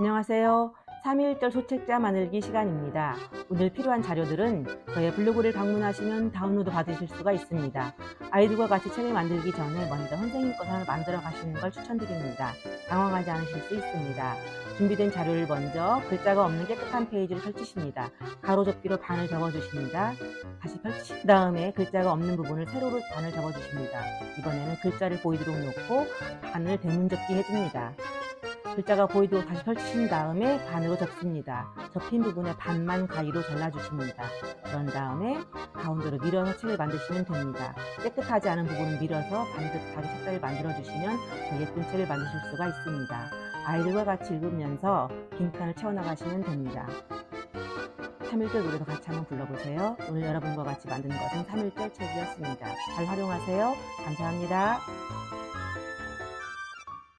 안녕하세요. 3.1절 소책자 만들기 시간입니다. 오늘 필요한 자료들은 저의 블로그를 방문하시면 다운로드 받으실 수가 있습니다. 아이들과 같이 책을 만들기 전에 먼저 선생님 것을 만들어 가시는 걸 추천드립니다. 당황하지 않으실 수 있습니다. 준비된 자료를 먼저 글자가 없는 깨끗한 페이지를 펼치십니다. 가로접기로 반을 접어주십니다. 다시 펼치신 다음에 글자가 없는 부분을 세로로 반을 접어주십니다. 이번에는 글자를 보이도록 놓고 반을 대문접기 해줍니다. 글자가 보이도록 다시 펼치신 다음에 반으로 접습니다. 접힌 부분에 반만 가위로 잘라주십니다. 그런 다음에 가운데로 밀어서 책을 만드시면 됩니다. 깨끗하지 않은 부분을 밀어서 반듯하게 색깔을 만들어주시면 더 예쁜 책을 만드실 수가 있습니다. 아이들과 같이 읽으면서 빈 칸을 채워나가시면 됩니다. 3일절 노래도 같이 한번 불러보세요. 오늘 여러분과 같이 만든 것은 3일절 책이었습니다. 잘 활용하세요. 감사합니다.